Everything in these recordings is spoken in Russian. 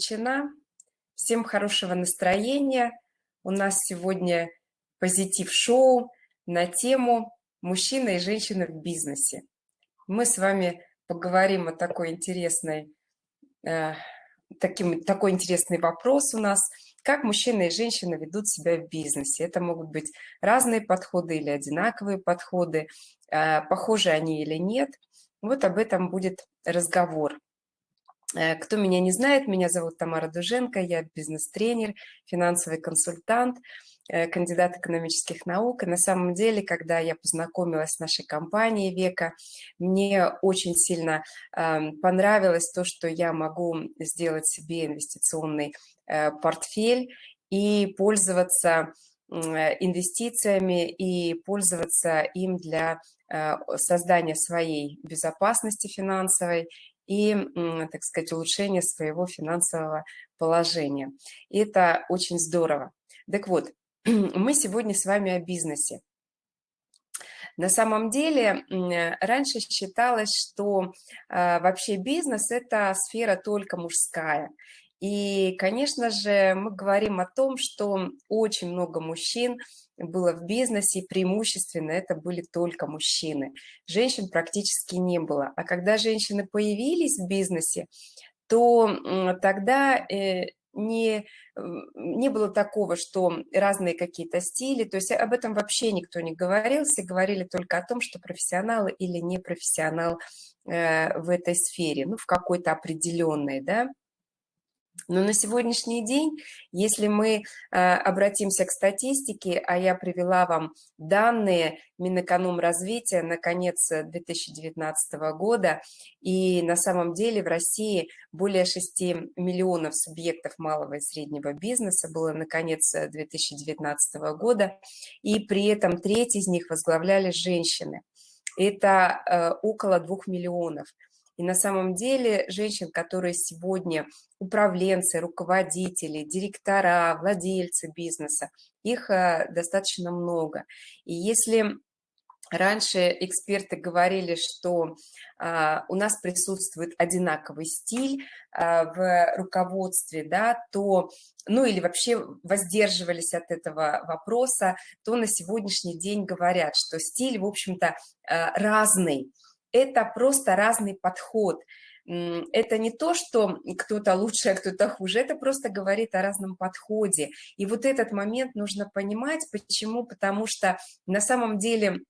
включена. Всем хорошего настроения. У нас сегодня позитив-шоу на тему «Мужчина и женщина в бизнесе». Мы с вами поговорим о такой интересной, э, таким, такой интересный вопрос у нас, как мужчина и женщина ведут себя в бизнесе. Это могут быть разные подходы или одинаковые подходы, э, похожи они или нет. Вот об этом будет разговор. Э, кто меня не знает, меня зовут Тамара Дуженко, я бизнес-тренер, финансовый консультант, э, кандидат экономических наук. И на самом деле, когда я познакомилась с нашей компанией «Века», мне очень сильно эм, понравилось то, что я могу сделать себе инвестиционный э, портфель и пользоваться инвестициями и пользоваться им для создания своей безопасности финансовой и, так сказать, улучшение своего финансового положения. И это очень здорово. Так вот, мы сегодня с вами о бизнесе. На самом деле, раньше считалось, что а, вообще бизнес – это сфера только мужская. И, конечно же, мы говорим о том, что очень много мужчин было в бизнесе, преимущественно это были только мужчины. Женщин практически не было. А когда женщины появились в бизнесе, то тогда э, не, не было такого, что разные какие-то стили, то есть об этом вообще никто не говорил, все говорили только о том, что профессионал или не профессионал э, в этой сфере, ну, в какой-то определенной, да. Но на сегодняшний день, если мы э, обратимся к статистике, а я привела вам данные Минэкономразвития на конец 2019 года, и на самом деле в России более 6 миллионов субъектов малого и среднего бизнеса было на конец 2019 года, и при этом треть из них возглавляли женщины. Это э, около 2 миллионов. И на самом деле женщин, которые сегодня управленцы, руководители, директора, владельцы бизнеса, их э, достаточно много. И если Раньше эксперты говорили, что а, у нас присутствует одинаковый стиль а, в руководстве, да, то, ну или вообще воздерживались от этого вопроса, то на сегодняшний день говорят, что стиль, в общем-то, разный это просто разный подход. Это не то, что кто-то лучше, а кто-то хуже, это просто говорит о разном подходе. И вот этот момент нужно понимать, почему, потому что на самом деле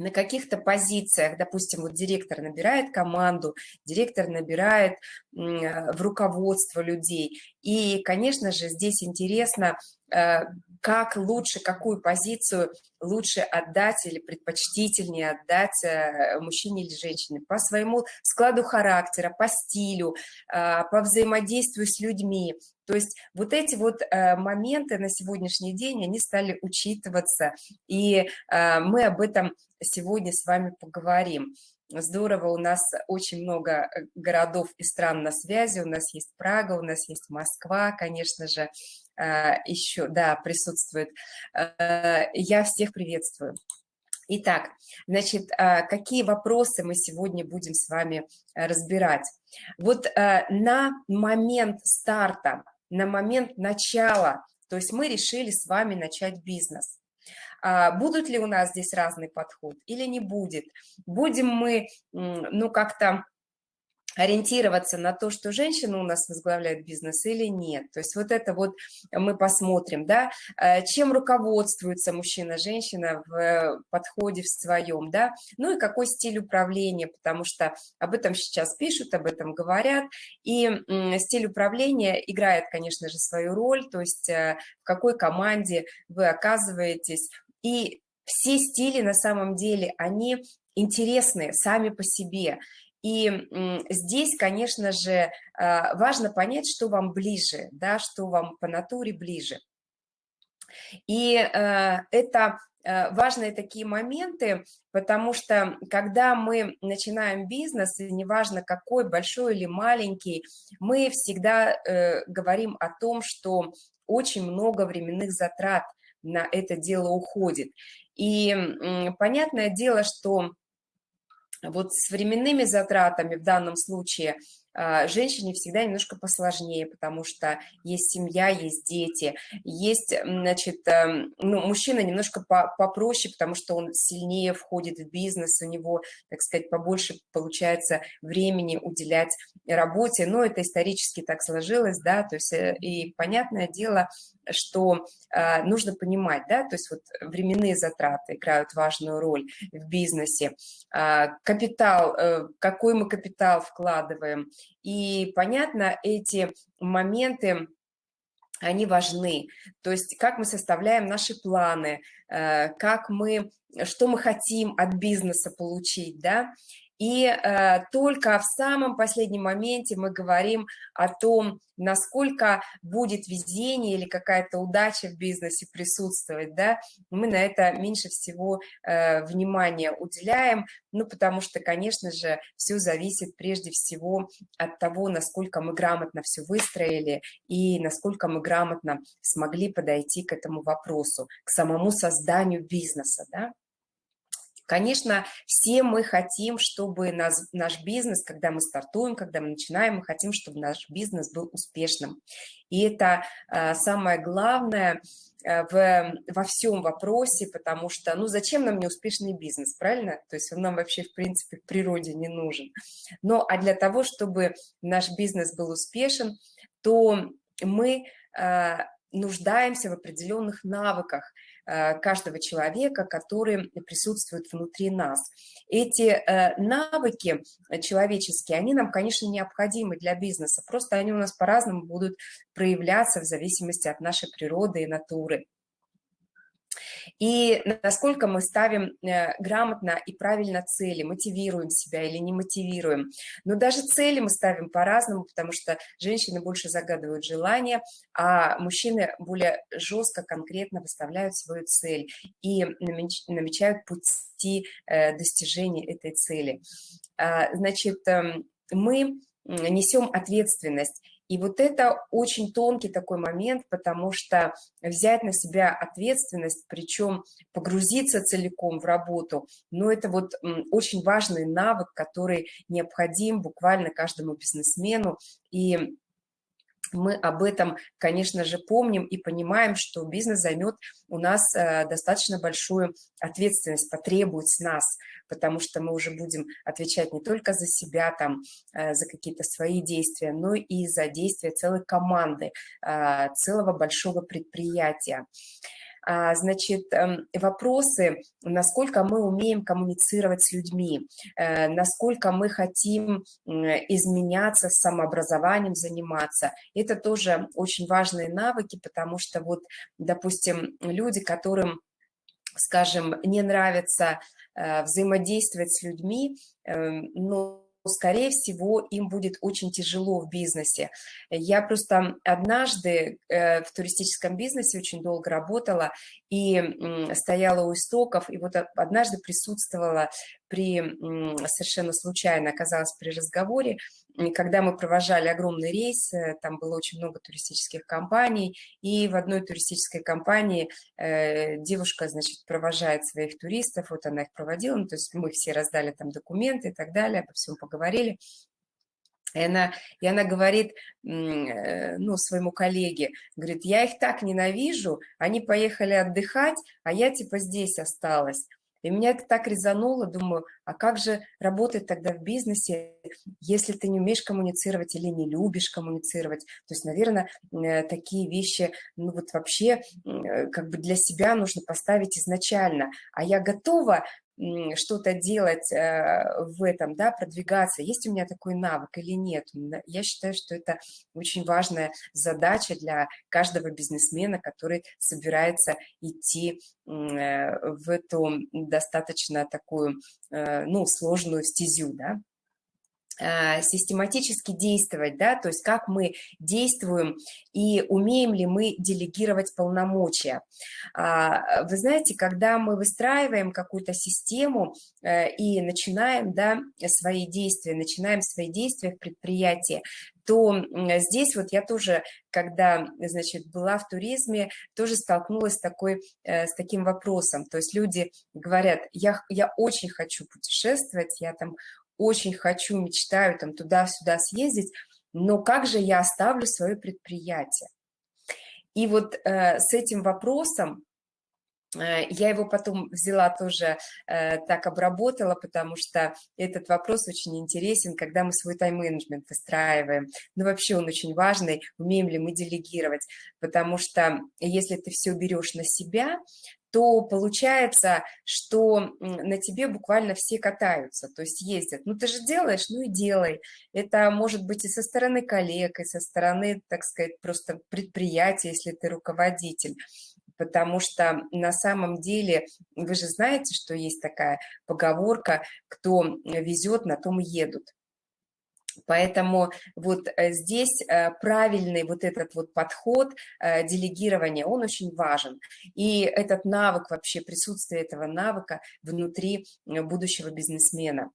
на каких-то позициях, допустим, вот директор набирает команду, директор набирает в руководство людей. И, конечно же, здесь интересно Э, как лучше, какую позицию лучше отдать или предпочтительнее отдать э, мужчине или женщине по своему складу характера, по стилю, э, по взаимодействию с людьми. То есть вот эти вот моменты на сегодняшний день, они стали учитываться, и мы об этом сегодня с вами поговорим. Здорово, у нас очень много городов и стран на связи, у нас есть Прага, у нас есть Москва, конечно же, Э, еще, да, присутствует. Э, я всех приветствую. Итак, значит, э, какие вопросы мы сегодня будем с вами разбирать? Вот на момент старта, на момент начала, то есть мы решили с вами начать бизнес. А будут ли у нас здесь разный подход или не будет? Будем мы, ну, как-то ориентироваться на то, что женщина у нас возглавляет бизнес или нет. То есть вот это вот мы посмотрим, да, э, чем руководствуется мужчина-женщина в подходе в своем, да, ну и какой стиль управления, потому что об этом сейчас пишут, об этом говорят, и стиль управления играет, конечно же, свою роль, то есть э, в какой команде вы оказываетесь, и все стили на самом деле, они интересные сами по себе, и здесь, конечно же, а, важно понять, что вам ближе, да, что вам по натуре ближе. И а, это а, важные такие моменты, потому что когда мы начинаем бизнес, и неважно какой, большой или маленький, мы всегда э, говорим о том, что очень много временных затрат на это дело уходит. И понятное дело, что вот с временными затратами в данном случае женщине всегда немножко посложнее, потому что есть семья, есть дети, есть, значит, эм, ну, мужчина немножко попроще, потому что он сильнее входит в бизнес, у него, так сказать, побольше получается времени уделять работе, но это исторически так сложилось, да, то есть э, и понятное дело, что э, нужно понимать, да, то есть вот временные затраты играют важную роль в бизнесе, э, капитал, э, какой мы капитал вкладываем, и понятно, эти моменты, они важны, то есть как мы составляем наши планы, э, как мы, что мы хотим от бизнеса получить, да, и э, только в самом последнем моменте мы говорим о том, насколько будет везение или какая-то удача в бизнесе присутствовать, да, мы на это меньше всего э, внимания уделяем, ну, потому что, конечно же, все зависит прежде всего от того, насколько мы грамотно все выстроили и насколько мы грамотно смогли подойти к этому вопросу, к самому созданию бизнеса, да. Конечно, все мы хотим, чтобы нас, наш бизнес, когда мы стартуем, когда мы начинаем, мы хотим, чтобы наш бизнес был успешным. И это э, самое главное э, в, во всем вопросе, потому что, ну, зачем нам неуспешный бизнес, правильно? То есть он нам вообще, в принципе, в природе не нужен. Но а для того, чтобы наш бизнес был успешен, то мы э, нуждаемся в определенных навыках, каждого человека, которые присутствуют внутри нас. Эти э, навыки человеческие, они нам, конечно, необходимы для бизнеса, просто они у нас по-разному будут проявляться в зависимости от нашей природы и натуры и насколько мы ставим э, грамотно и правильно цели, мотивируем себя или не мотивируем. Но даже цели мы ставим по-разному, потому что женщины больше загадывают желания, а мужчины более жестко, конкретно выставляют свою цель и намечают пути э, достижения этой цели. А, значит, эм, мы несем ответственность и вот это очень тонкий такой момент, потому что взять на себя ответственность, причем погрузиться целиком в работу, но это вот очень важный навык, который необходим буквально каждому бизнесмену. И мы об этом, конечно же, помним и понимаем, что бизнес займет у нас э, достаточно большую ответственность, потребует с нас, потому что мы уже будем отвечать не только за себя, там, э, за какие-то свои действия, но и за действия целой команды, э, целого большого предприятия. А, значит, эм, вопросы, насколько мы умеем коммуницировать с людьми, э, насколько мы хотим изменяться, самообразованием заниматься. Это тоже очень важные навыки, потому что вот, допустим, люди, которым скажем, не нравится э, взаимодействовать с людьми, эм, но скорее всего, им будет очень тяжело в бизнесе. Я просто однажды э, в туристическом бизнесе очень долго работала и стояла у истоков, и вот однажды присутствовала при, совершенно случайно оказалась при разговоре когда мы провожали огромный рейс, э, там было очень много туристических компаний, и в одной туристической компании э, девушка, значит, провожает своих туристов, вот она их проводила, ну, то есть мы все раздали там документы и так далее, обо всем поговорили, и она, и она говорит, э, ну, своему коллеге, говорит, я их так ненавижу, они поехали отдыхать, а я типа здесь осталась. И меня это так резануло, думаю, а как же работать тогда в бизнесе, если ты не умеешь коммуницировать или не любишь коммуницировать? То есть, наверное, э, такие вещи, ну вот вообще, э, как бы для себя нужно поставить изначально. А я готова что-то делать э, в этом, да, продвигаться, есть у меня такой навык или нет. Я считаю, что это очень важная задача для каждого бизнесмена, который собирается идти э, в эту достаточно такую, э, ну, сложную стезю, да. Э, систематически действовать, да, то есть как мы действуем и умеем ли мы делегировать полномочия. А, вы знаете, когда мы выстраиваем какую-то систему э, и начинаем, да, свои действия, начинаем свои действия в предприятии, то здесь вот я тоже, когда, значит, была в туризме, тоже столкнулась с, такой, э, с таким вопросом. То есть люди говорят, я, я очень хочу путешествовать, я там очень хочу, мечтаю там туда-сюда съездить, но как же я оставлю свое предприятие? И вот э, с этим вопросом Э, я его потом взяла тоже, э, так обработала, потому что этот вопрос очень интересен, когда мы свой тайм-менеджмент выстраиваем. Ну, вообще он очень важный, умеем ли мы делегировать, потому что если ты все берешь на себя, то получается, что на тебе буквально все катаются, то есть ездят. Ну, ты же делаешь, ну и делай. Это может быть и со стороны коллег, и со стороны, так сказать, просто предприятия, если ты руководитель потому что на самом деле вы же знаете, что есть такая поговорка, кто везет, на том едут. Поэтому вот э, здесь э, правильный вот этот вот подход э, делегирования, он очень важен. И этот навык, вообще присутствие этого навыка внутри будущего бизнесмена.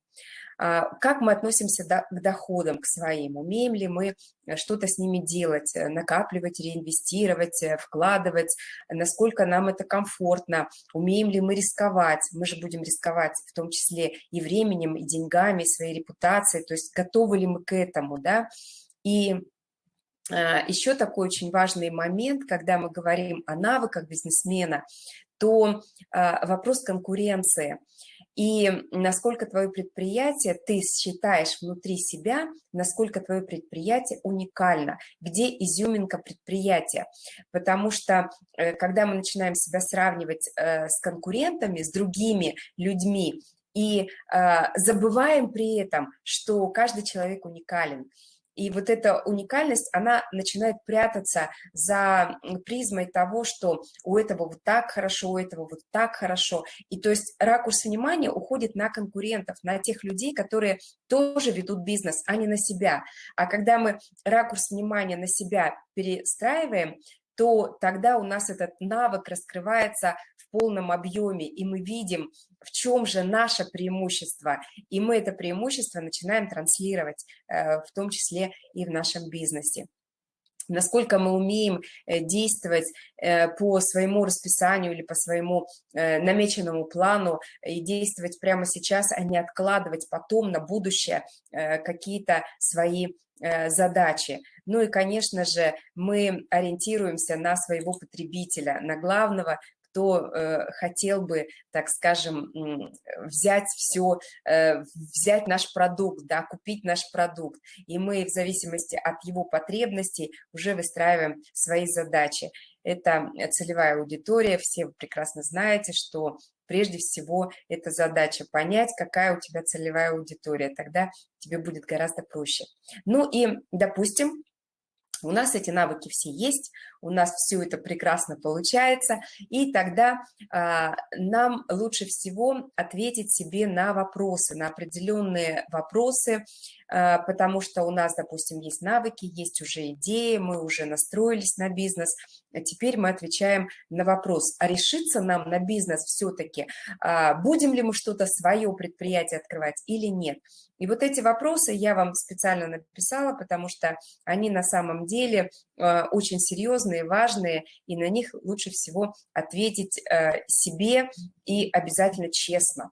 А, как мы относимся к доходам, к своим? Умеем ли мы э, что-то с ними делать, э, накапливать, реинвестировать, э, вкладывать? Насколько нам это комфортно? Умеем ли мы рисковать? Мы же будем рисковать в том числе и временем, и деньгами, и своей репутацией. То есть готовы ли мы к этому, да? И а, еще такой очень важный момент, когда мы говорим о навыках бизнесмена, то а, вопрос конкуренции – и насколько твое предприятие, ты считаешь внутри себя, насколько твое предприятие уникально, где изюминка предприятия. Потому что, э, когда мы начинаем себя сравнивать э, с конкурентами, с другими людьми, и э, забываем при этом, что каждый человек уникален, и вот эта уникальность, она начинает прятаться за призмой того, что у этого вот так хорошо, у этого вот так хорошо. И то есть ракурс внимания уходит на конкурентов, на тех людей, которые тоже ведут бизнес, а не на себя. А когда мы ракурс внимания на себя перестраиваем, то тогда у нас этот навык раскрывается полном объеме, и мы видим, в чем же наше преимущество, и мы это преимущество начинаем транслировать, э, в том числе и в нашем бизнесе насколько мы умеем э, действовать э, по своему расписанию или по своему намеченному плану и действовать прямо сейчас, а не откладывать потом на будущее какие-то свои задачи. Ну и, конечно же, мы ориентируемся на своего потребителя, на главного, кто э, хотел бы, так скажем, взять все, э, взять наш продукт, да, купить наш продукт. И мы в зависимости от его потребностей уже выстраиваем свои задачи. Это целевая аудитория, все вы прекрасно знаете, что прежде всего это задача понять, какая у тебя целевая аудитория, тогда тебе будет гораздо проще. Ну и, допустим, у нас эти навыки все есть, у нас все это прекрасно получается, и тогда а, нам лучше всего ответить себе на вопросы, на определенные вопросы, а, потому что у нас, допустим, есть навыки, есть уже идеи, мы уже настроились на бизнес, а теперь мы отвечаем на вопрос, а решиться нам на бизнес все-таки, а, будем ли мы что-то свое предприятие открывать или нет. И вот эти вопросы я вам специально написала, потому что они на самом деле очень серьезные, важные, и на них лучше всего ответить себе и обязательно честно.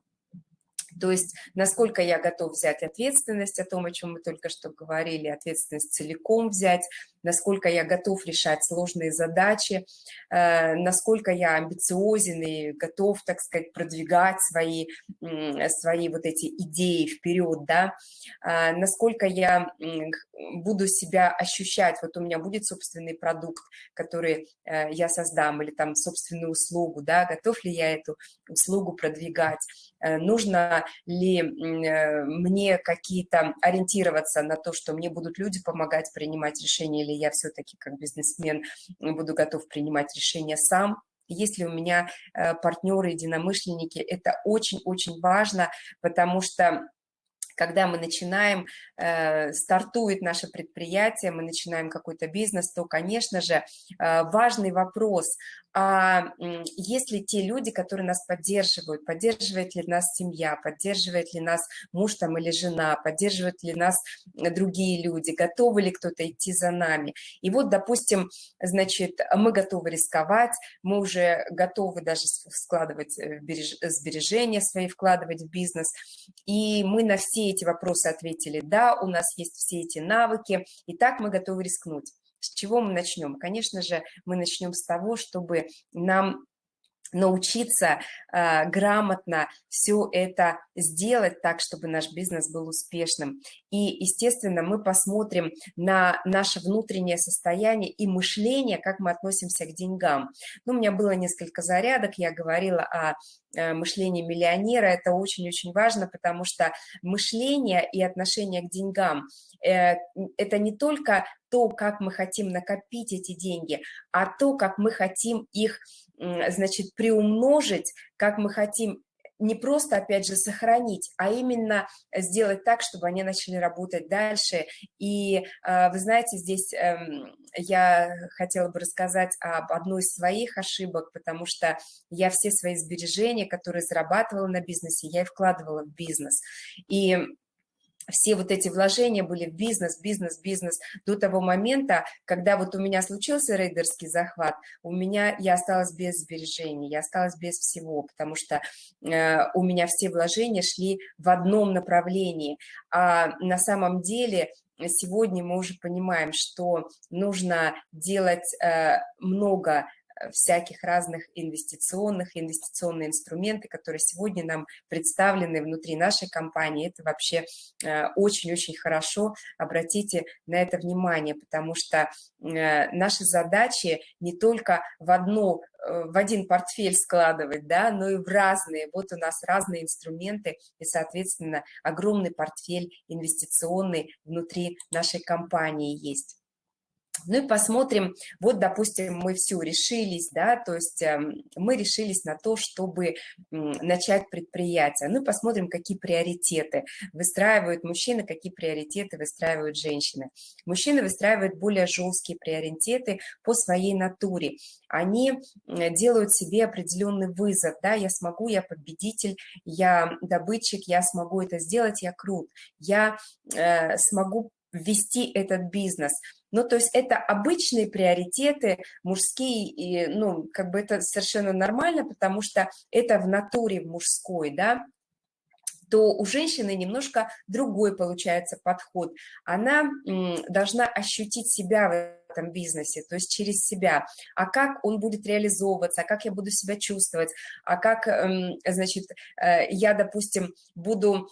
То есть насколько я готов взять ответственность о том, о чем мы только что говорили, ответственность целиком взять, насколько я готов решать сложные задачи, э, насколько я амбициозен и готов, так сказать, продвигать свои, свои вот эти идеи вперед, да, а, насколько я буду себя ощущать, вот у меня будет собственный продукт, который э, я создам, или там собственную услугу, да, готов ли я эту услугу продвигать, э, нужно ли мне какие-то ориентироваться на то, что мне будут люди помогать принимать решения или или я все-таки как бизнесмен буду готов принимать решения сам, если у меня э, партнеры, единомышленники, это очень-очень важно, потому что когда мы начинаем, э, стартует наше предприятие, мы начинаем какой-то бизнес, то, конечно же, э, важный вопрос, а есть ли те люди, которые нас поддерживают, поддерживает ли нас семья, поддерживает ли нас муж там или жена, поддерживают ли нас другие люди, готовы ли кто-то идти за нами. И вот, допустим, значит, мы готовы рисковать, мы уже готовы даже складывать сбережения свои, вкладывать в бизнес, и мы на все эти вопросы ответили «да», у нас есть все эти навыки, и так мы готовы рискнуть. С чего мы начнем? Конечно же, мы начнем с того, чтобы нам научиться э, грамотно все это сделать так, чтобы наш бизнес был успешным. И, естественно, мы посмотрим на наше внутреннее состояние и мышление, как мы относимся к деньгам. Ну, у меня было несколько зарядок, я говорила о э, мышлении миллионера, это очень-очень важно, потому что мышление и отношение к деньгам э, – это не только то, как мы хотим накопить эти деньги, а то, как мы хотим их значит, приумножить, как мы хотим не просто, опять же, сохранить, а именно сделать так, чтобы они начали работать дальше. И а, вы знаете, здесь эм, я хотела бы рассказать об одной из своих ошибок, потому что я все свои сбережения, которые зарабатывала на бизнесе, я и вкладывала в бизнес. И все вот эти вложения были в бизнес, бизнес, бизнес до того момента, когда вот у меня случился рейдерский захват, у меня, я осталась без сбережений, я осталась без всего, потому что э, у меня все вложения шли в одном направлении, а на самом деле сегодня мы уже понимаем, что нужно делать э, много всяких разных инвестиционных, инвестиционные инструменты, которые сегодня нам представлены внутри нашей компании. Это вообще э, очень-очень хорошо. Обратите на это внимание, потому что э, наши задачи не только в одну в один портфель складывать, да, но и в разные. Вот у нас разные инструменты и, соответственно, огромный портфель инвестиционный внутри нашей компании есть. Ну и посмотрим, вот, допустим, мы все решились, да, то есть эм, мы решились на то, чтобы начать предприятие. Ну и посмотрим, какие приоритеты выстраивают мужчины, какие приоритеты выстраивают женщины. Мужчины выстраивают более жесткие приоритеты по своей натуре. Они делают себе определенный вызов, да, я смогу, я победитель, я добытчик, я смогу это сделать, я крут, я э, смогу ввести этот бизнес – ну, то есть это обычные приоритеты мужские, и, ну, как бы это совершенно нормально, потому что это в натуре мужской, да, то у женщины немножко другой получается подход. Она должна ощутить себя в этом бизнесе, то есть через себя, а как он будет реализовываться, а как я буду себя чувствовать, а как, эм, значит, э, я, допустим, буду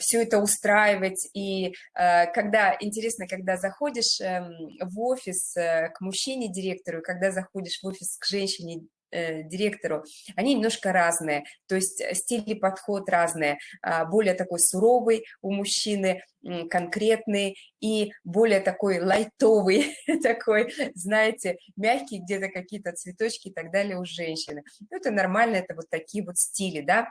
все это устраивать, и э, когда, интересно, когда заходишь эм, в офис э, к мужчине-директору, когда заходишь в офис к женщине директору, они немножко разные, то есть э, стиль и подход разные, а, более такой суровый у мужчины, конкретный и более такой лайтовый, такой, знаете, мягкий, где-то какие-то цветочки и так далее у женщины. Ну, это нормально, это вот такие вот стили, да,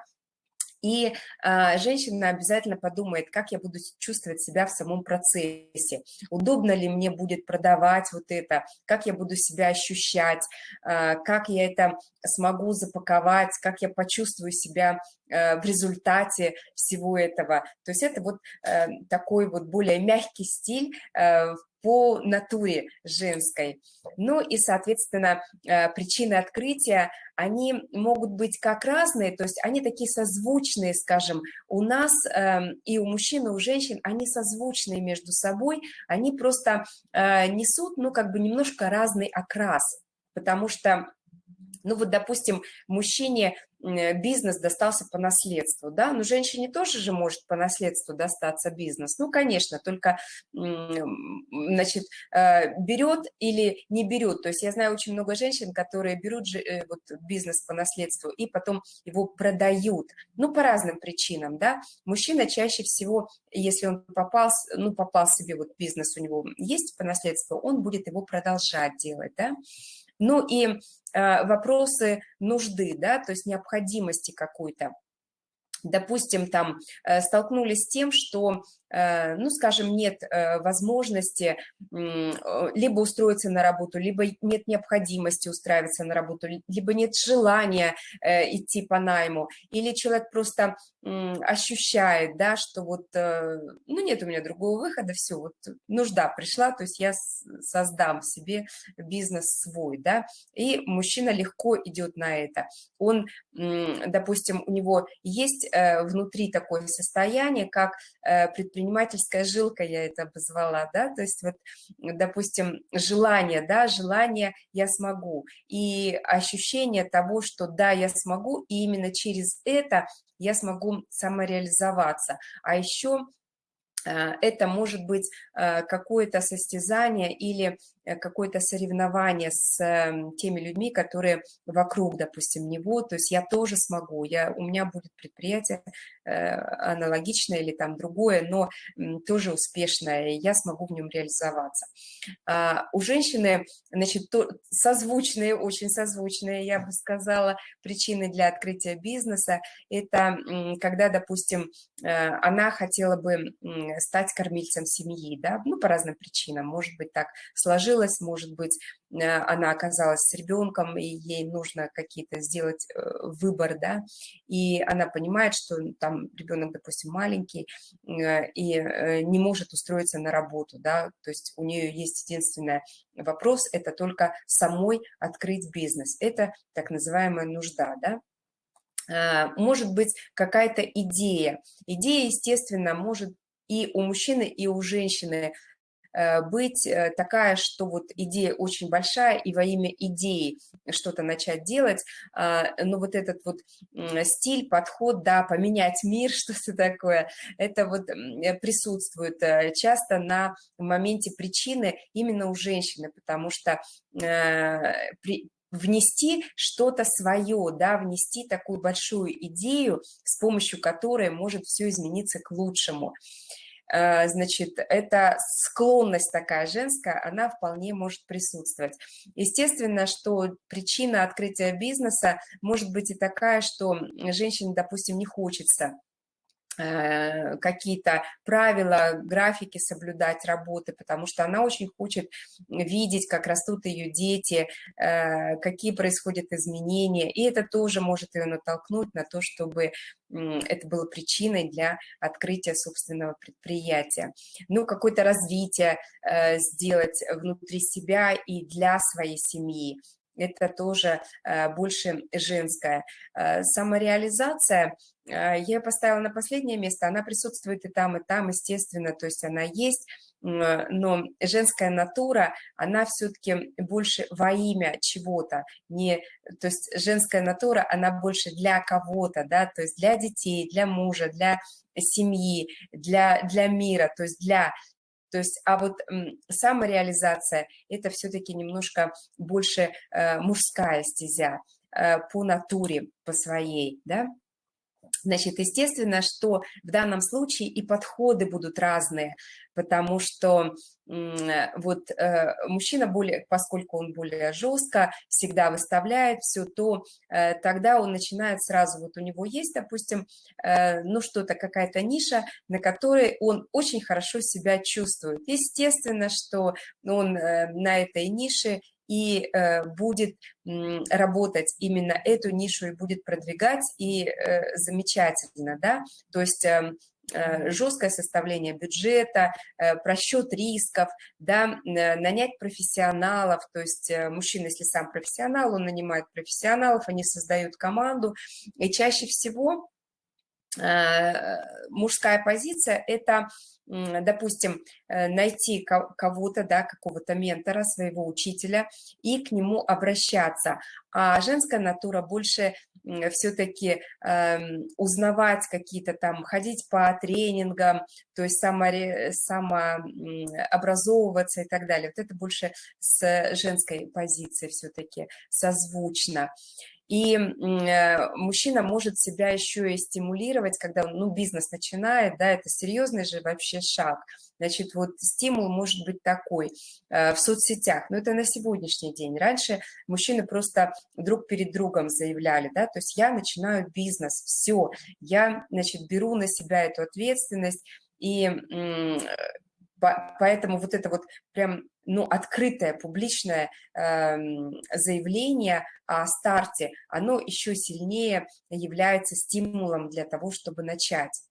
и а, женщина обязательно подумает, как я буду чувствовать себя в самом процессе, удобно ли мне будет продавать вот это, как я буду себя ощущать, а, как я это смогу запаковать, как я почувствую себя а, в результате всего этого. То есть это вот а, такой вот более мягкий стиль а, по натуре женской. Ну и, соответственно, э, причины открытия, они могут быть как разные, то есть они такие созвучные, скажем, у нас эм, и у мужчин, и у женщин, они созвучные между собой, они просто э, несут, ну, как бы немножко разный окрас, потому что ну вот, допустим, мужчине бизнес достался по наследству, да, но женщине тоже же может по наследству достаться бизнес, ну, конечно, только, значит, э, берет или не берет, то есть я знаю очень много женщин, которые берут же, э, вот, бизнес по наследству и потом его продают, ну, по разным причинам, да, мужчина чаще всего, если он попал, ну, попал себе, вот бизнес у него есть по наследству, он будет его продолжать делать, да, ну и э, вопросы нужды, да, то есть необходимости какой-то. Допустим, там э, столкнулись с тем, что ну, скажем, нет э, возможности либо устроиться на работу, либо нет необходимости устраиваться на работу, либо нет желания э, идти по найму, или человек просто ощущает, да, что вот, ну, нет у меня другого выхода, все, вот нужда пришла, то есть я создам себе бизнес свой, да, и мужчина легко идет на это. Он, допустим, у него есть внутри такое состояние, как предприниматель, предпринимательская жилка, я это обозвала, да, то есть вот, допустим, желание, да, желание «я смогу», и ощущение того, что да, я смогу, и именно через это я смогу самореализоваться. А еще это может быть э, какое-то состязание или Э, какое-то соревнование с эм, теми людьми, которые вокруг, допустим, него, то есть я тоже смогу, я, у меня будет предприятие э, аналогичное или там другое, но тоже успешное, и я смогу в нем реализоваться. А, у женщины, значит, то, созвучные, очень созвучные, я бы сказала, причины для открытия бизнеса, это когда, допустим, э, она хотела бы стать кормильцем семьи, да, ну, по разным причинам, может быть, так сложилось, может быть, э, она оказалась с ребенком, и ей нужно какие-то сделать э, выбор, да, и она понимает, что там ребенок, допустим, маленький, э, и не может устроиться на работу, да, то есть у нее есть единственный вопрос, это только самой открыть бизнес, это так называемая нужда, да, может быть какая-то идея. Идея, естественно, может и у мужчины, и у женщины Э, быть э, такая, что вот идея очень большая, и во имя идеи что-то начать делать, а, но вот этот вот стиль, подход, да, поменять мир, что-то такое, это вот э, присутствует часто на моменте причины именно у женщины, потому что внести что-то свое, да, внести такую большую идею, с помощью которой может все измениться к лучшему. Э, значит, эта склонность такая женская, она вполне может присутствовать. Естественно, что причина открытия бизнеса может быть и такая, что женщине, допустим, не хочется какие-то правила, графики соблюдать работы, потому что она очень хочет видеть, как растут ее дети, э, какие происходят изменения, и это тоже может ее натолкнуть на то, чтобы это было причиной для открытия собственного предприятия. Ну, какое-то развитие э, сделать внутри себя и для своей семьи, это тоже больше женское. Самореализация а, я поставила на последнее место, она присутствует и там, и там, естественно, то есть она есть, но женская натура, она все-таки больше во имя чего-то, не, то есть женская натура, она больше для кого-то, да, то есть для детей, для мужа, для семьи, для, для мира, то есть для то есть, а вот самореализация – это все-таки немножко больше э, мужская стезя э, по натуре, по своей, да. Значит, естественно, что в данном случае и подходы будут разные, потому что вот э, мужчина, более, поскольку он более жестко всегда выставляет все, то э, тогда он начинает сразу, вот у него есть, допустим, э, ну что-то, какая-то ниша, на которой он очень хорошо себя чувствует. Естественно, что он на этой нише и э, будет работать именно эту нишу и будет продвигать, и э, замечательно, да, то есть эм, э, жесткое составление бюджета, просчет рисков, да, нанять профессионалов, то есть мужчина, если сам профессионал, он нанимает профессионалов, они создают команду, и чаще всего мужская позиция – это допустим, э, найти кого-то, да, какого-то ментора, своего учителя и к нему обращаться. А женская натура больше все-таки э, узнавать какие-то там, ходить по тренингам, то есть само, самообразовываться и так далее. Вот это больше с женской позиции все-таки созвучно. И э, мужчина может себя еще и стимулировать, когда он, ну, бизнес начинает, да, это серьезный же вообще шаг. Значит, вот стимул может быть такой э, в соцсетях, но это на сегодняшний день. Раньше мужчины просто друг перед другом заявляли, да, то есть я начинаю бизнес, все, я, значит, беру на себя эту ответственность, И Поэтому вот это вот прям ну, открытое публичное э, заявление о старте, оно еще сильнее является стимулом для того, чтобы начать.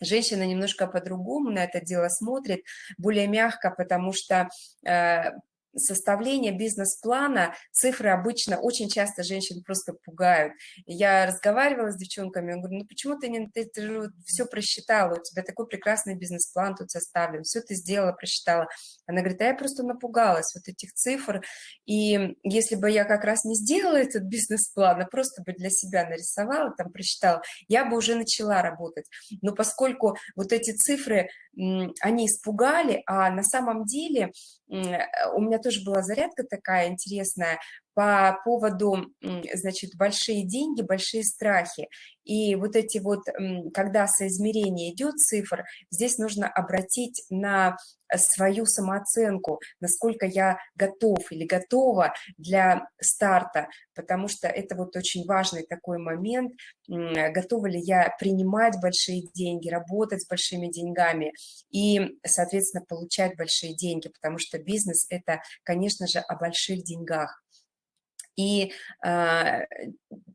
Женщина немножко по-другому на это дело смотрит, более мягко, потому что э, составление бизнес-плана, цифры обычно, очень часто женщин просто пугают. Я разговаривала с девчонками, я говорю, ну почему ты, не, ты, ты все просчитала, у тебя такой прекрасный бизнес-план тут составлен, все ты сделала, просчитала. Она говорит, а я просто напугалась вот этих цифр, и если бы я как раз не сделала этот бизнес-план, а просто бы для себя нарисовала, там просчитала, я бы уже начала работать. Но поскольку вот эти цифры, они испугали, а на самом деле у меня тоже была зарядка такая интересная по поводу, значит, большие деньги, большие страхи. И вот эти вот, когда соизмерение идет цифр, здесь нужно обратить на свою самооценку, насколько я готов или готова для старта, потому что это вот очень важный такой момент, готова ли я принимать большие деньги, работать с большими деньгами и, соответственно, получать большие деньги, потому что бизнес – это, конечно же, о больших деньгах. И э,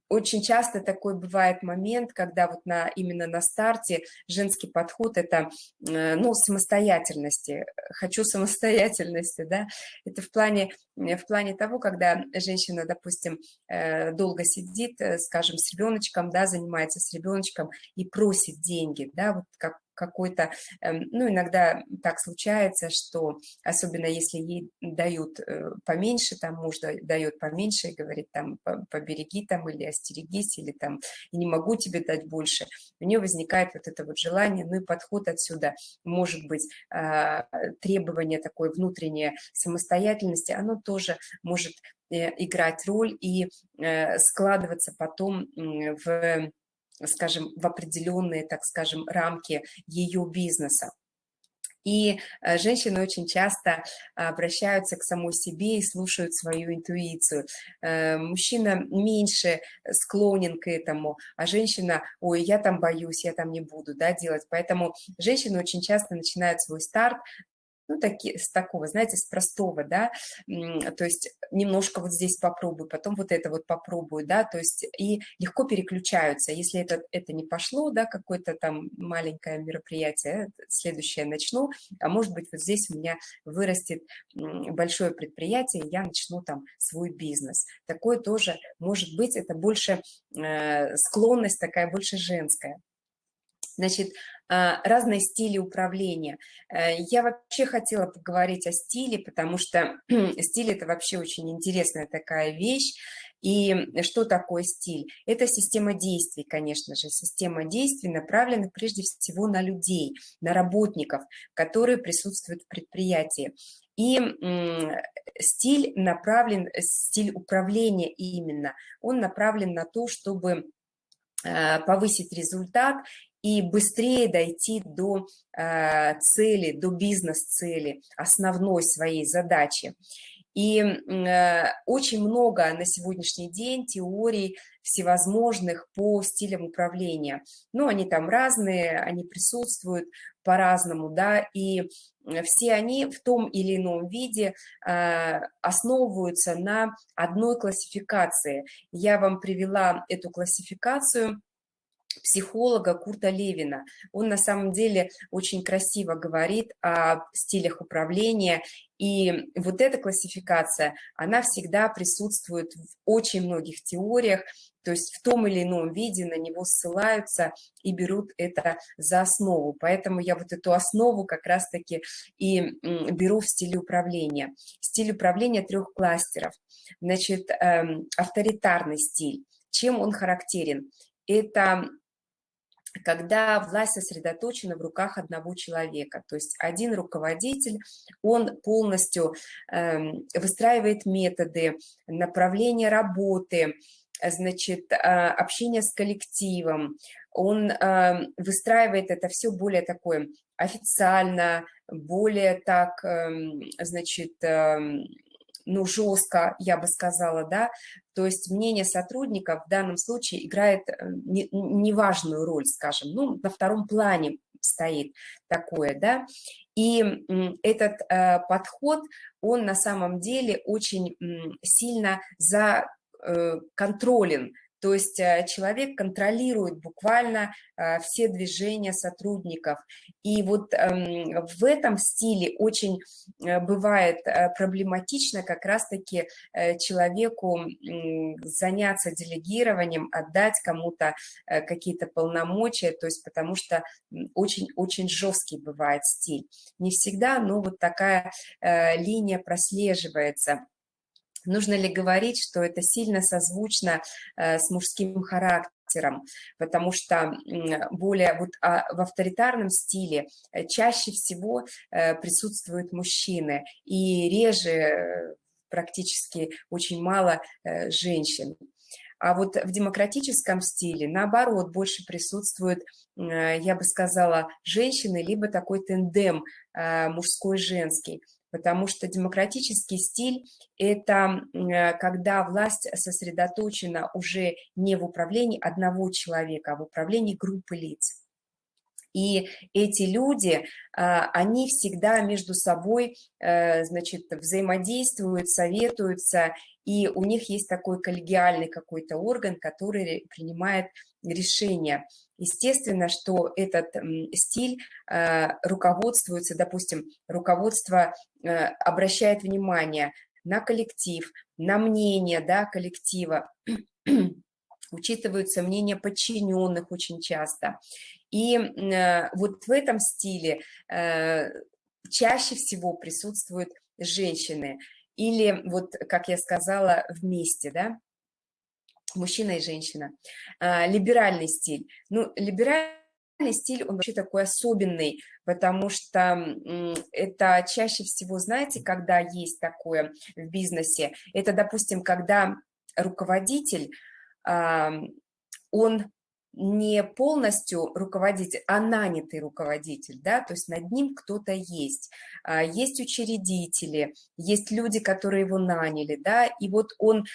очень часто такой бывает момент, когда вот на, именно на старте женский подход – это, э, ну, самостоятельности. Хочу самостоятельности, да, это в плане, в плане того, когда женщина, допустим, э, долго сидит, э, скажем, с ребеночком, да, занимается с ребеночком и просит деньги, да, вот как какой-то, эм, ну, иногда так случается, что, особенно если ей дают э, поменьше, там муж дает поменьше и говорит, там, побереги там или остерегись, или там, не могу тебе дать больше, у нее возникает вот это вот желание, ну и подход отсюда, может быть, а, требование такой внутренней самостоятельности, оно тоже может э, играть роль и э, складываться потом в скажем, в определенные, так скажем, рамки ее бизнеса. И э, женщины очень часто обращаются к самой себе и слушают свою интуицию. Э, мужчина меньше склонен к этому, а женщина, ой, я там боюсь, я там не буду да, делать. Поэтому женщины очень часто начинают свой старт ну, таки, с такого, знаете, с простого, да, то есть немножко вот здесь попробую, потом вот это вот попробую, да, то есть и легко переключаются, если это, это не пошло, да, какое-то там маленькое мероприятие, следующее начну, а может быть вот здесь у меня вырастет большое предприятие, я начну там свой бизнес. Такое тоже может быть, это больше э, склонность такая, больше женская. Значит, разные стили управления. Э, я вообще хотела поговорить о стиле, потому что стиль – это вообще очень интересная такая вещь. И что такое стиль? Это система действий, конечно же. Система действий направлена прежде всего на людей, на работников, которые присутствуют в предприятии. И стиль направлен, стиль управления именно, он направлен на то, чтобы э, повысить результат и быстрее дойти до э, цели, до бизнес-цели, основной своей задачи. И э, очень много на сегодняшний день теорий всевозможных по стилям управления. Ну, они там разные, они присутствуют по-разному, да, и все они в том или ином виде э, основываются на одной классификации. Я вам привела эту классификацию – психолога Курта Левина. Он на самом деле очень красиво говорит о стилях управления, и вот эта классификация, она всегда присутствует в очень многих теориях, то есть в том или ином виде на него ссылаются и берут это за основу. Поэтому я вот эту основу как раз-таки и беру в стиле управления. Стиль управления трех кластеров. Значит, эм, авторитарный стиль. Чем он характерен? Это когда власть сосредоточена в руках одного человека. То есть один руководитель, он полностью э, выстраивает методы, направления работы, значит, э, общение с коллективом, он э, выстраивает это все более такое официально, более так, э, значит, э, ну, жестко, я бы сказала, да, то есть мнение сотрудников в данном случае играет э, неважную роль, скажем, ну, на втором плане, стоит такое, да, и этот э, подход, он на самом деле очень сильно за э, контролен то есть э, человек контролирует буквально э, все движения сотрудников. И вот эм, в этом стиле очень э, бывает проблематично как раз-таки человеку заняться делегированием, отдать кому-то какие-то полномочия, то есть потому что очень-очень жесткий бывает стиль. Не всегда, но вот такая линия прослеживается. Нужно ли говорить, что это сильно созвучно э, с мужским характером, потому что более вот а, в авторитарном стиле э, чаще всего э, присутствуют мужчины и реже практически очень мало женщин. А вот в демократическом стиле, наоборот, больше присутствуют, я бы сказала, женщины, либо такой тендем мужской-женский потому что демократический стиль – это э, когда власть сосредоточена уже не в управлении одного человека, а в управлении группы лиц. И эти люди, а, они всегда между собой, э, значит, взаимодействуют, советуются, и у них есть такой коллегиальный какой-то орган, который принимает решения. Естественно, что этот стиль э, руководствуется, допустим, руководство э, обращает внимание на коллектив, на мнение да, коллектива, учитываются мнения подчиненных очень часто. И э, вот в этом стиле чаще всего присутствуют женщины. Или вот, как я сказала, вместе, да, мужчина и женщина. А, либеральный стиль. Ну, либеральный стиль, он вообще такой особенный, потому что это чаще всего, знаете, когда есть такое в бизнесе, это, допустим, когда руководитель, он не полностью руководитель, а нанятый руководитель, да, то есть над ним кто-то есть. А, есть учредители, есть люди, которые его наняли, да, и вот он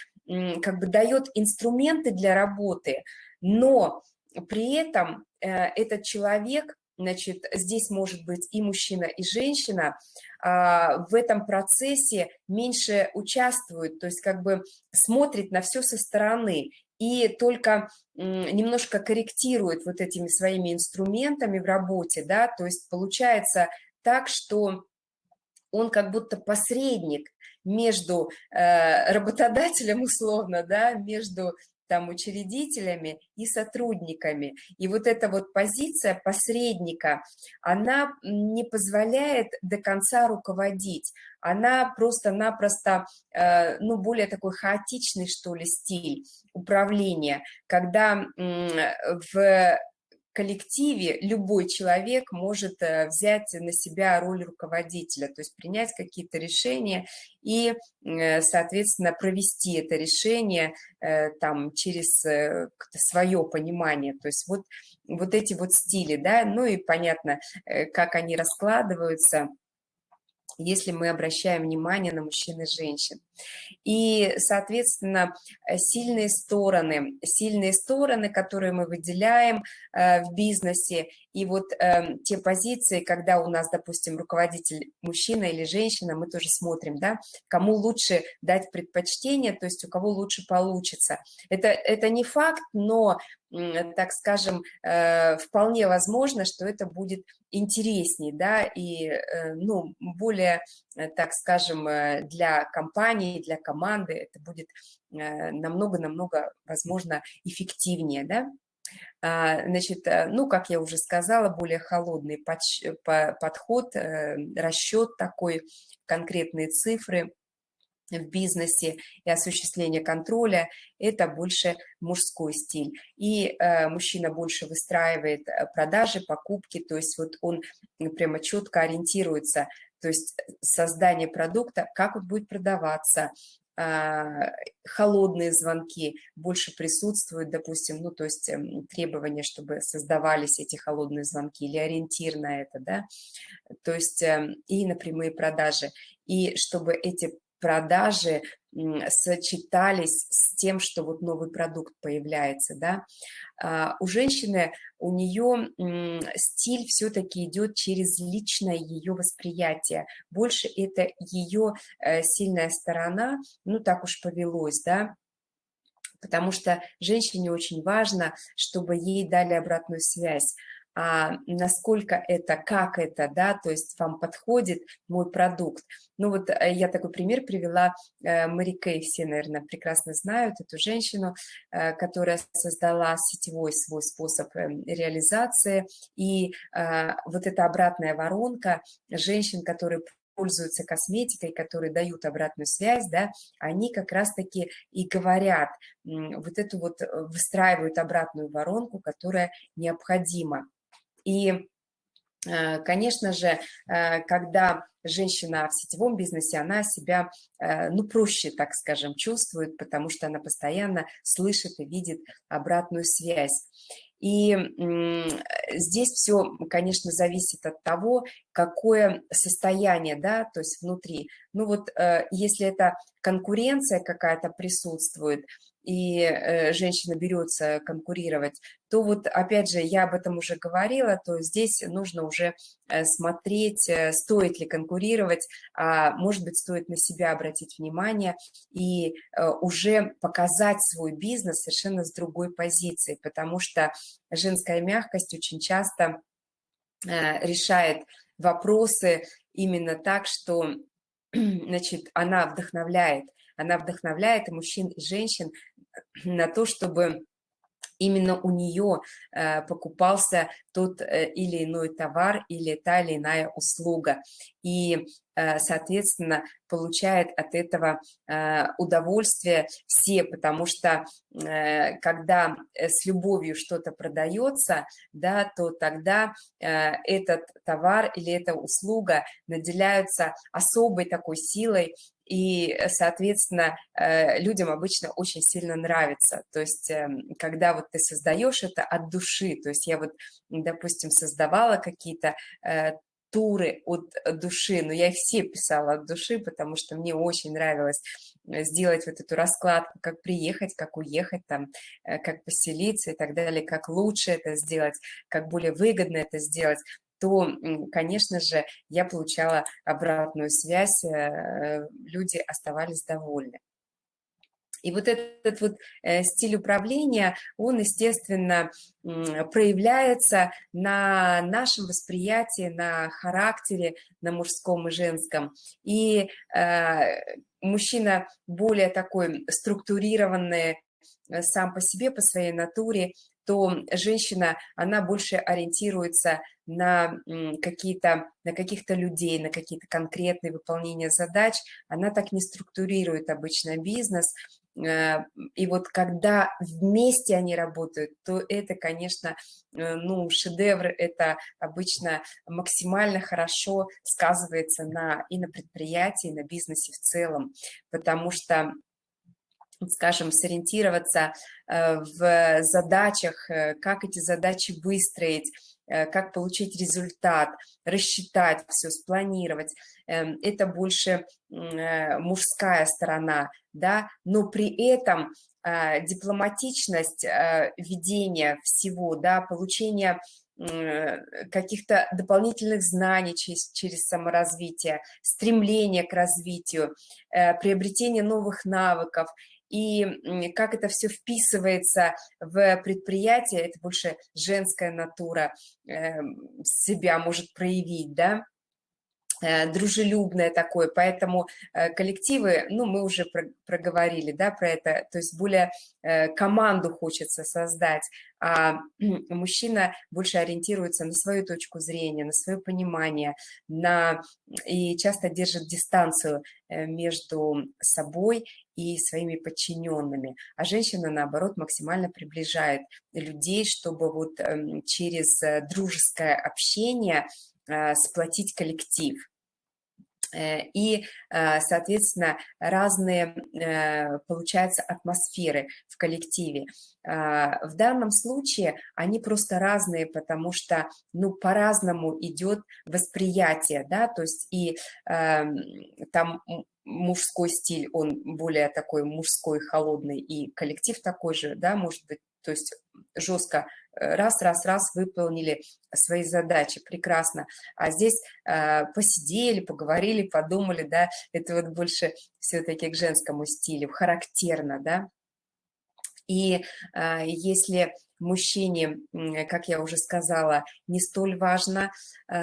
как бы дает инструменты для работы, но при этом э, этот человек, значит, здесь может быть и мужчина, и женщина, а, в этом процессе меньше участвует, то есть как бы смотрит на все со стороны и только немножко корректирует вот этими своими инструментами в работе, да, то есть получается так, что он как будто посредник между э, работодателем условно, да, между там учредителями и сотрудниками. И вот эта вот позиция посредника, она не позволяет до конца руководить. Она просто-напросто, э, ну, более такой хаотичный, что ли, стиль управления, когда в коллективе любой человек может э, взять на себя роль руководителя, то есть принять какие-то решения и, э, соответственно, провести это решение э, там через свое понимание. То есть вот, вот эти вот стили, да, ну и понятно, как они раскладываются – если мы обращаем внимание на мужчин и женщин. И, соответственно, э, сильные стороны, сильные стороны, которые мы выделяем э, в бизнесе, и вот э, те позиции, когда у нас, допустим, руководитель мужчина или женщина, мы тоже смотрим, да, кому лучше дать предпочтение, то есть у кого лучше получится. Это, это не факт, но так скажем, э, вполне возможно, что это будет интереснее, да, и, э, ну, более, э, так скажем, для компании, для команды это будет намного-намного, возможно, эффективнее, да. А, значит, ну, как я уже сказала, более холодный подход, расчет такой, конкретные цифры – в бизнесе и осуществление контроля – это больше мужской стиль. И э, мужчина больше выстраивает э, продажи, покупки, то есть вот он прямо четко ориентируется, то есть создание продукта, как он будет продаваться, э, холодные звонки больше присутствуют, допустим, ну, то есть э, требования, чтобы создавались эти холодные звонки или ориентир на это, да, то есть э, и на прямые продажи. И чтобы эти продажи сочетались с тем, что вот новый продукт появляется, да. А, у женщины, у нее стиль все-таки идет через личное ее восприятие. Больше это ее э, сильная сторона, ну так уж повелось, да, потому что женщине очень важно, чтобы ей дали обратную связь насколько это, как это, да, то есть вам подходит мой продукт. Ну вот э, я такой пример привела, э, Мэри Кей, все, наверное, прекрасно знают эту женщину, э, которая создала сетевой свой способ эм, реализации, и вот эта обратная воронка женщин, которые пользуются косметикой, которые дают обратную связь, да, они как раз-таки и говорят, вот эту вот выстраивают обратную воронку, которая необходима. И, э, конечно же, э, когда женщина в сетевом бизнесе, она себя, э, ну, проще, так скажем, чувствует, потому что она постоянно слышит и видит обратную связь. И здесь все, конечно, зависит от того, какое состояние, да, то есть внутри. Ну вот если это конкуренция какая-то присутствует, и э, женщина берется конкурировать, то вот, опять же, я об этом уже говорила, то здесь нужно уже э, смотреть, э, стоит ли конкурировать, а может быть, стоит на себя обратить внимание и уже показать свой бизнес совершенно с другой позиции, потому что женская мягкость очень часто решает вопросы именно так, что значит, она вдохновляет, она вдохновляет и мужчин, и женщин на то, чтобы именно у нее э, покупался тот э, или иной товар или та или иная услуга. И, э, соответственно, получает от этого удовольствие все, потому что когда с любовью что-то продается, да, то тогда этот товар или эта услуга наделяются особой такой силой и, э, соответственно, э, людям обычно очень сильно нравится. То есть, эм, когда вот ты создаешь это от души, то есть я вот, допустим, создавала какие-то э, туры от души, но я их все писала от души, потому что мне очень нравилось сделать вот эту раскладку, как приехать, как уехать, там, как поселиться и так далее, как лучше это сделать, как более выгодно это сделать то, конечно же, я получала обратную связь, э, люди оставались довольны. И вот этот вот э, стиль управления, он, естественно, проявляется на нашем восприятии, на характере, на мужском и женском. И э, мужчина более такой структурированный сам по себе, по своей натуре, то женщина, она больше ориентируется на какие-то, на каких-то людей, на какие-то конкретные выполнения задач, она так не структурирует обычно бизнес, э, и вот когда вместе они работают, то это, конечно, э, ну, шедевр, это обычно максимально хорошо сказывается на, и на предприятии, и на бизнесе в целом, потому что скажем, сориентироваться э, в задачах, э, как эти задачи выстроить, э, как получить результат, рассчитать все, спланировать. Эм, это больше мужская сторона, да, но при этом дипломатичность ведения всего, да, получение каких-то дополнительных знаний через, через саморазвитие, стремление к развитию, приобретение новых навыков – и как это все вписывается в предприятие, это больше женская натура э, себя может проявить, да, дружелюбное такое, поэтому э, коллективы, ну, мы уже проговорили, да, про это, то есть более э, команду хочется создать, а мужчина больше ориентируется на свою точку зрения, на свое понимание, на, и часто держит дистанцию между собой и своими подчиненными, а женщина, наоборот, максимально приближает людей, чтобы вот эм, через дружеское общение сплотить коллектив. Э, и, э, соответственно, разные, э, получаются, атмосферы в коллективе. В данном случае они просто разные, потому что, ну, по-разному идет восприятие, да, то есть и эм, там мужской стиль, он более такой мужской, холодный, и коллектив такой же, да, может быть, то есть жестко раз, раз, раз выполнили свои задачи, прекрасно. А здесь э, посидели, поговорили, подумали, да, это вот больше все-таки к женскому стилю, характерно, да. И э, если мужчине, как я уже сказала, не столь важно э,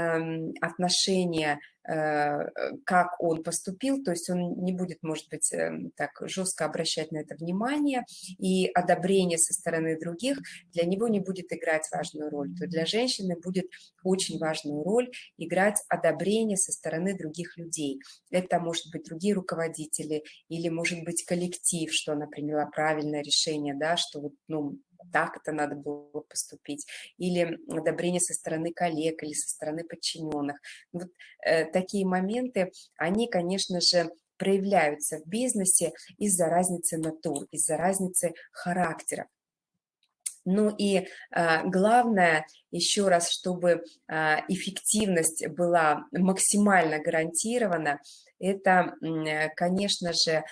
отношение как он поступил, то есть он не будет, может быть, эм, так жестко обращать на это внимание, и одобрение со стороны других для него не будет играть важную роль, то для женщины будет очень важную роль играть одобрение со стороны других людей. Это может быть другие руководители или может быть коллектив, что она приняла правильное решение, да, что вот, ну, так это надо было поступить, или одобрение со стороны коллег, или со стороны подчиненных. Вот э, такие моменты, они, конечно же, проявляются в бизнесе из-за разницы натур, из-за разницы характера. Ну и э, главное, еще раз, чтобы э, эффективность была максимально гарантирована, это, э, конечно же,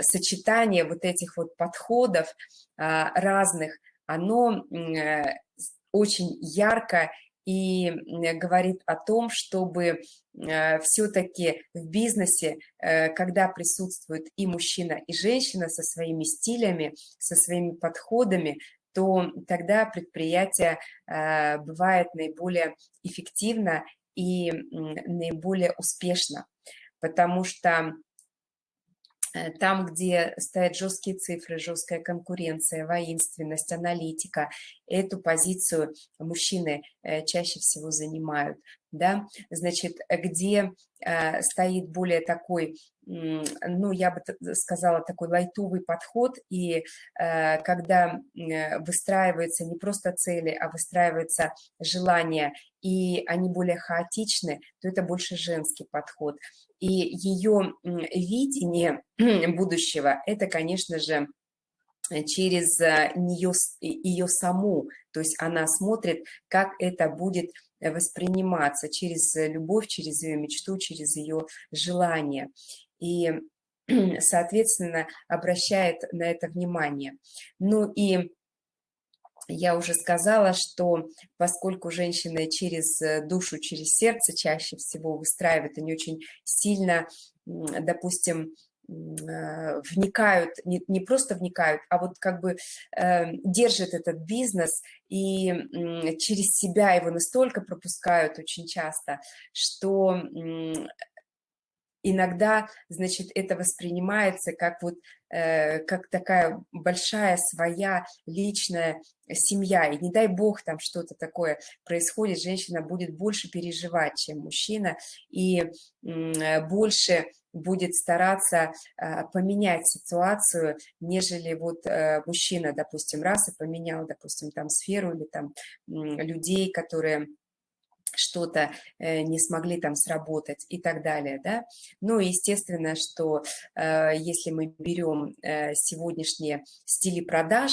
сочетание вот этих вот подходов а, разных, оно э, очень ярко и говорит о том, чтобы э, все-таки в бизнесе, э, когда присутствует и мужчина, и женщина со своими стилями, со своими подходами, то тогда предприятие бывает наиболее эффективно и наиболее успешно, потому что Э, там, где стоят жесткие цифры, жесткая конкуренция, воинственность, аналитика, эту позицию мужчины э, чаще всего занимают. Да? Значит, где э, стоит более такой, ну, я бы сказала, такой лайтовый подход, и когда выстраиваются не просто цели, а выстраиваются желания, и они более хаотичны, то это больше женский подход. И ее видение будущего – это, конечно же, через э, нее, ее саму, то есть она смотрит, как это будет восприниматься через любовь, через ее мечту, через ее желание. И, соответственно, обращает на это внимание. Ну и я уже сказала, что поскольку женщины через э, душу, через сердце чаще всего выстраивают, они очень сильно, допустим, э, вникают, не, не просто вникают, а вот как бы э, держат этот бизнес и э, через себя его настолько пропускают очень часто, что иногда, значит, это воспринимается как вот э, как такая большая своя личная семья, и не дай бог там что-то такое происходит, женщина будет больше переживать, чем мужчина, и э, больше будет стараться э, поменять ситуацию, нежели вот э, мужчина, допустим, раз и поменял, допустим, там сферу или там людей, которые что-то э, не смогли там сработать и так далее, да. Ну, естественно, что э, если мы берем э, сегодняшние стили продаж,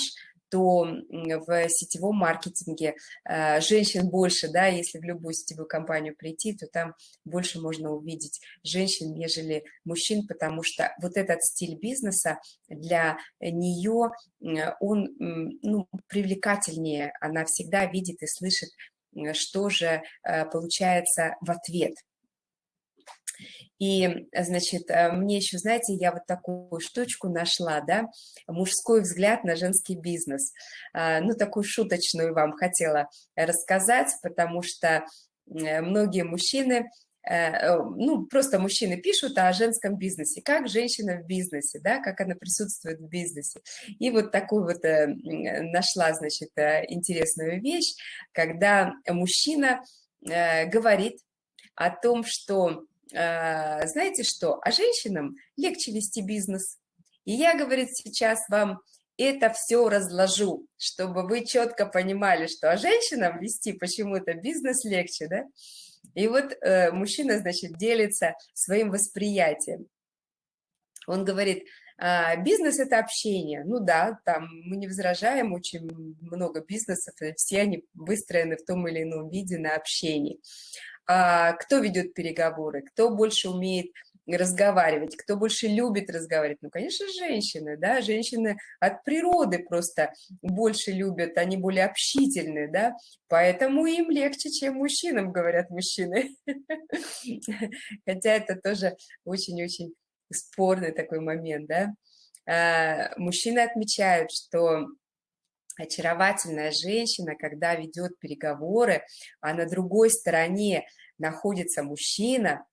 то в сетевом маркетинге женщин больше, да, если в любую сетевую компанию прийти, то там больше можно увидеть женщин, нежели мужчин, потому что вот этот стиль бизнеса для нее, он ну, привлекательнее, она всегда видит и слышит что же э, получается в ответ. И, значит, э, мне еще, знаете, я вот такую штучку нашла, да, мужской взгляд на женский бизнес. А, ну, такую шуточную вам хотела рассказать, потому что многие мужчины Э, э, ну, просто мужчины пишут о женском бизнесе, как женщина в бизнесе, да, как она присутствует в бизнесе. И вот такую вот э, нашла, значит, интересную вещь, когда мужчина говорит о том, что, знаете что, а женщинам легче вести бизнес. И я, говорит, сейчас вам это все разложу, чтобы вы четко понимали, что а женщинам вести почему-то бизнес легче, да, И вот э, мужчина, значит, делится своим восприятием. Он говорит, а, бизнес – это общение. Ну да, там мы не возражаем, очень много бизнесов, и все они выстроены в том или ином виде на общении. А кто ведет переговоры, кто больше умеет разговаривать, кто больше любит разговаривать? Ну, конечно, женщины, да, женщины от природы просто больше любят, они более общительные, да, поэтому им легче, чем мужчинам, говорят мужчины. Хотя это тоже очень-очень спорный такой момент, да. А, мужчины отмечают, что очаровательная женщина, когда ведет переговоры, а на другой стороне находится мужчина,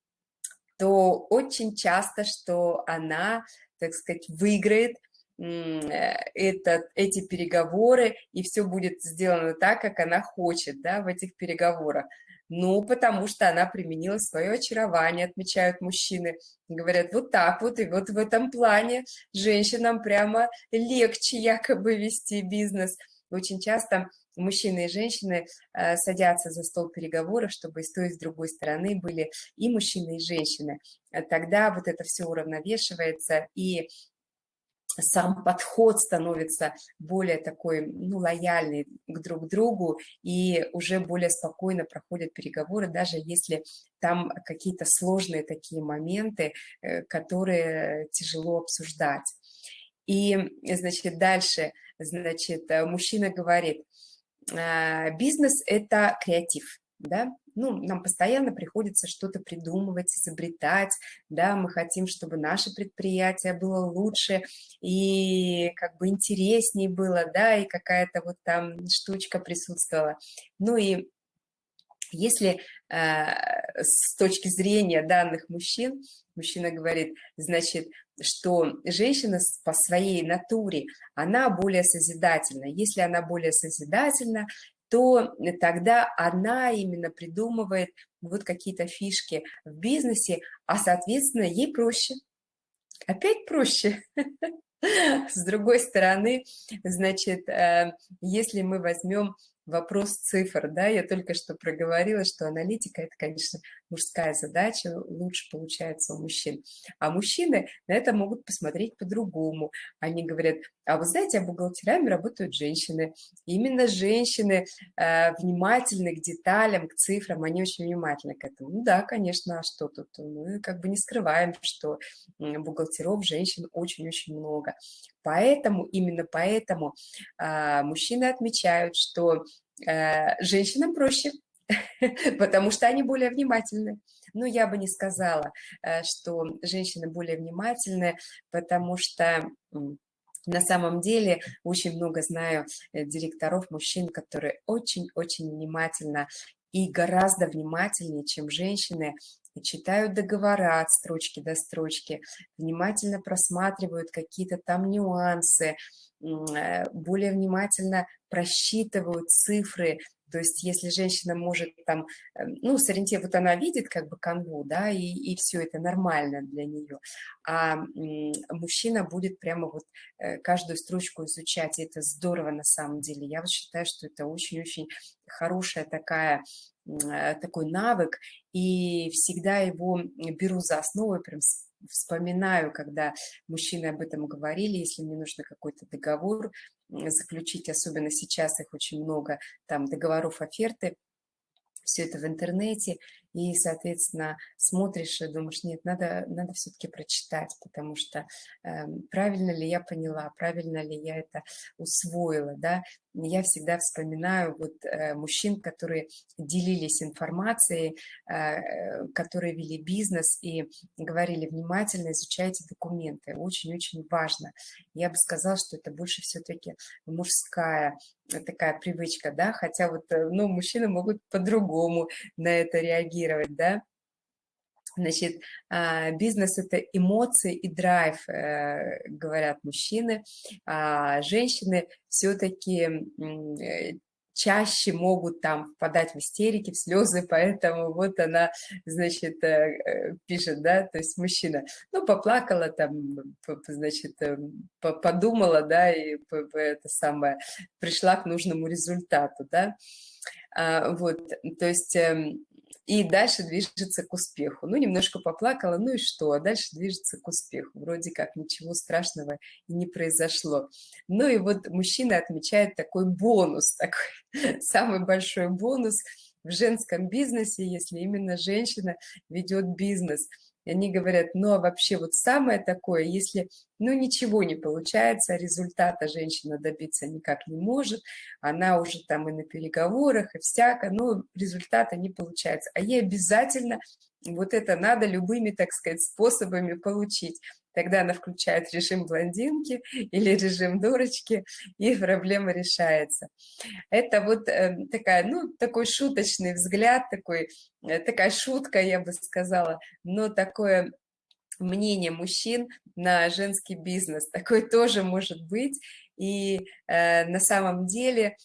то очень часто, что она, так сказать, выиграет этот, эти переговоры, и все будет сделано так, как она хочет да, в этих переговорах. Ну, потому что она применила свое очарование, отмечают мужчины. Говорят, вот так вот, и вот в этом плане женщинам прямо легче якобы вести бизнес. Очень часто мужчины и женщины э, садятся за стол переговоров, чтобы с той, и с другой стороны были и мужчины, и женщины. Тогда вот это все уравновешивается, и сам подход становится более такой, ну, лояльный к друг другу, и уже более спокойно проходят переговоры, даже если там какие-то сложные такие моменты, э, которые тяжело обсуждать. И, значит, дальше, значит, мужчина говорит, «А, бизнес – это креатив, да, ну, нам постоянно приходится что-то придумывать, изобретать, да, мы хотим, чтобы наше предприятие было лучше и как бы интереснее было, да, и какая-то вот там штучка присутствовала. Ну и если э, с точки зрения данных мужчин, мужчина говорит, значит, что женщина по своей натуре, она более созидательна. Если она более созидательна, то тогда она именно придумывает вот какие-то фишки в бизнесе, а, соответственно, ей проще. Опять проще. С другой стороны, значит, э, если мы возьмем вопрос цифр, да, я только что проговорила, что аналитика – это, конечно, мужская задача, лучше получается у мужчин. А мужчины на это могут посмотреть по-другому. Они говорят, а вы знаете, а бухгалтерами работают женщины. именно женщины э, внимательны к деталям, к цифрам, они очень внимательны к этому. Ну да, конечно, а что тут? Мы как бы не скрываем, что бухгалтеров женщин очень-очень много. Поэтому, именно поэтому э, мужчины отмечают, что э, женщинам проще, потому что они более внимательны. Но я бы не сказала, э, что женщины более внимательны, потому что на самом деле очень много знаю э, директоров, мужчин, которые очень-очень внимательно и гораздо внимательнее, чем женщины, читают договора от строчки до строчки, внимательно просматривают какие-то там нюансы, э, более внимательно просчитывают цифры, то есть если женщина может там, эм, ну, сориентировать, вот она видит как бы канву, да, и, и все это нормально для нее, а мужчина будет прямо вот э, каждую строчку изучать, и это здорово на самом деле. Я вот считаю, что это очень-очень хорошая такая э, такой навык, и всегда его беру за основу, прям вспоминаю, когда мужчины об этом говорили, если мне нужно какой-то договор заключить, особенно сейчас их очень много, там договоров, оферты, все это в интернете, и, соответственно, смотришь и думаешь, нет, надо, надо все-таки прочитать, потому что э, правильно ли я поняла, правильно ли я это усвоила, да, я всегда вспоминаю вот э, мужчин, которые делились информацией, э, которые вели бизнес и говорили, внимательно изучайте документы, очень-очень важно. Я бы сказала, что это больше все-таки мужская такая привычка, да, хотя вот, э, ну, мужчины могут по-другому на это реагировать, реагировать, да. Значит, а, бизнес – это эмоции и драйв, э, говорят мужчины, а женщины все-таки э, чаще могут там впадать в истерики, в слезы, поэтому вот она, значит, э, пишет, да, то есть мужчина, ну, поплакала там, значит, подумала, да, и это самое, пришла к нужному результату, да, а, вот, то есть эм, и дальше движется к успеху. Ну, немножко поплакала, ну и что, а дальше движется к успеху. Вроде как ничего страшного не произошло. Ну и вот мужчина отмечает такой бонус, такой самый большой бонус в женском бизнесе, если именно женщина ведет бизнес – и они говорят, ну а вообще вот самое такое, если ну ничего не получается, результата женщина добиться никак не может, она уже там и на переговорах, и всяко, но результата не получается. А ей обязательно вот это надо любыми, так сказать, способами получить. Тогда она включает режим блондинки или режим дурочки, и проблема решается. Это вот э, такая, ну, такой шуточный взгляд, такой, э, такая шутка, я бы сказала, но такое мнение мужчин на женский бизнес. Такое тоже может быть. И э, на самом деле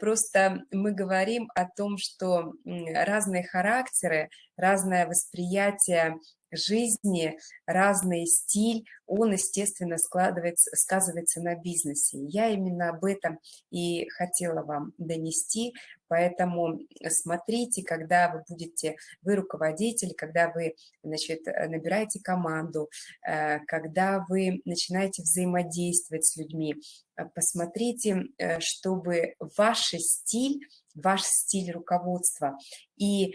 просто мы говорим о том, что разные характеры, разное восприятие жизни, разный стиль, он, естественно, складывается, сказывается на бизнесе. Я именно об этом и хотела вам донести, поэтому смотрите, когда вы будете, вы руководитель, когда вы, значит, набираете команду, э, когда вы начинаете взаимодействовать с людьми, э, посмотрите, э, чтобы ваш стиль, ваш стиль руководства и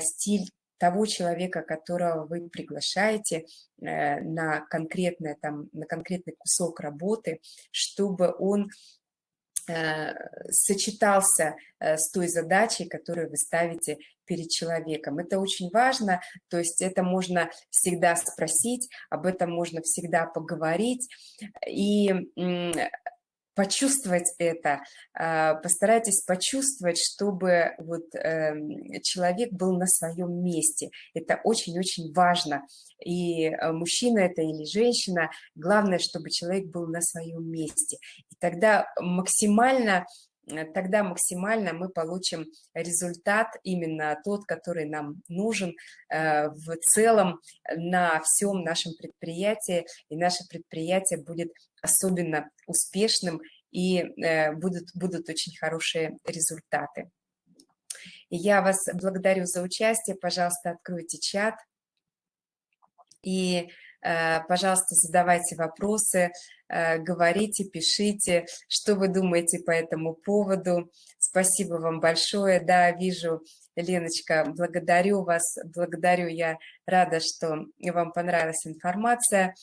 стиль того человека, которого вы приглашаете э, на, конкретное, там, на конкретный кусок работы, чтобы он э, сочетался э, с той задачей, которую вы ставите перед человеком. Это очень важно, то есть это можно всегда спросить, об этом можно всегда поговорить. И почувствовать это, а, постарайтесь почувствовать, чтобы вот эм, человек был на своем месте. Это очень-очень важно. И э, мужчина это или женщина, главное, чтобы человек был на своем месте. И тогда максимально тогда максимально мы получим результат именно тот, который нам нужен э, в целом на всем нашем предприятии, и наше предприятие будет особенно успешным, и э, будут, будут очень хорошие результаты. Я вас благодарю за участие, пожалуйста, откройте чат. И Э, пожалуйста, задавайте вопросы, э, говорите, пишите, что вы думаете по этому поводу. Спасибо вам большое. Да, вижу, Леночка, благодарю вас, благодарю. Я рада, что вам понравилась информация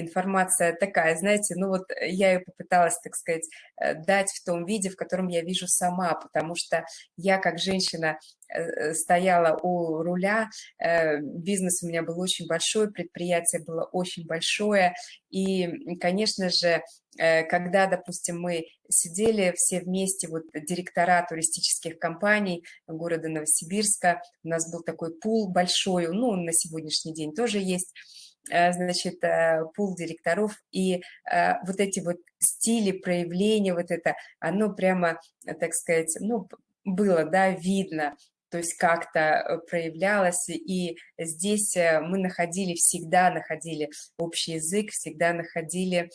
информация такая, знаете, ну вот я ее попыталась, так сказать, э, дать в том виде, в котором я вижу сама, потому что я как женщина э, стояла у руля, э, бизнес у меня был очень большой, предприятие было очень большое, и, конечно же, когда, допустим, мы сидели все вместе, вот директора туристических компаний города Новосибирска, у нас был такой пул большой, ну, на сегодняшний день тоже есть, Э, значит, э, пул директоров, и э, вот эти вот стили проявления, вот это, оно прямо, так сказать, ну, было, да, видно, то есть как-то проявлялось, и здесь мы находили, всегда находили общий язык, всегда находили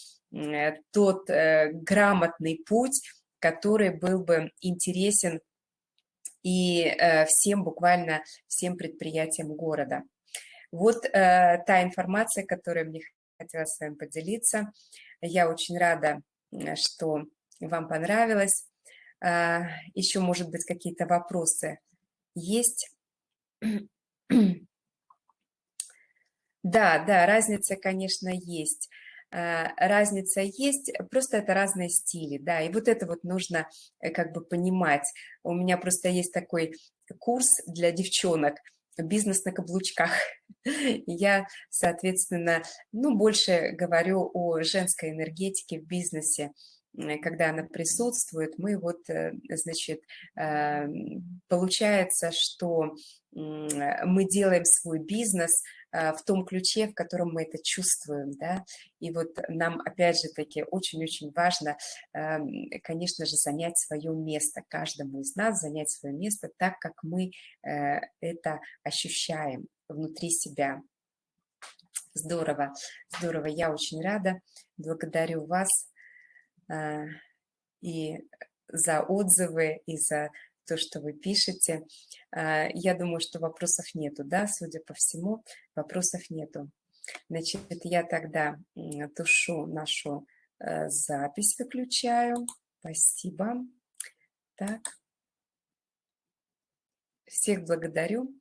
тот грамотный путь, который был бы интересен и всем, буквально всем предприятиям города. Вот э, та информация, которую мне хотелось с вами поделиться. Я очень рада, что вам понравилось. Э, еще, может быть, какие-то вопросы есть? Да, да, разница, конечно, есть. Э, разница есть, просто это разные стили, да, и вот это вот нужно э, как бы понимать. У меня просто есть такой курс для девчонок – бизнес на каблучках. Я, соответственно, ну, больше говорю о женской энергетике в бизнесе, когда она присутствует, мы вот, э, значит, э, получается, что мы делаем свой бизнес в том ключе, в котором мы это чувствуем, да, и вот нам, опять же таки, очень-очень важно, эм, конечно же, занять свое место, каждому из нас занять свое место так, как мы это ощущаем внутри себя. Здорово, здорово, я очень рада, благодарю вас, и за отзывы, и за то, что вы пишете. А, я думаю, что вопросов нету, да, судя по всему, вопросов нету. Значит, я тогда тушу нашу э, запись, выключаю. Спасибо. Так. Всех благодарю.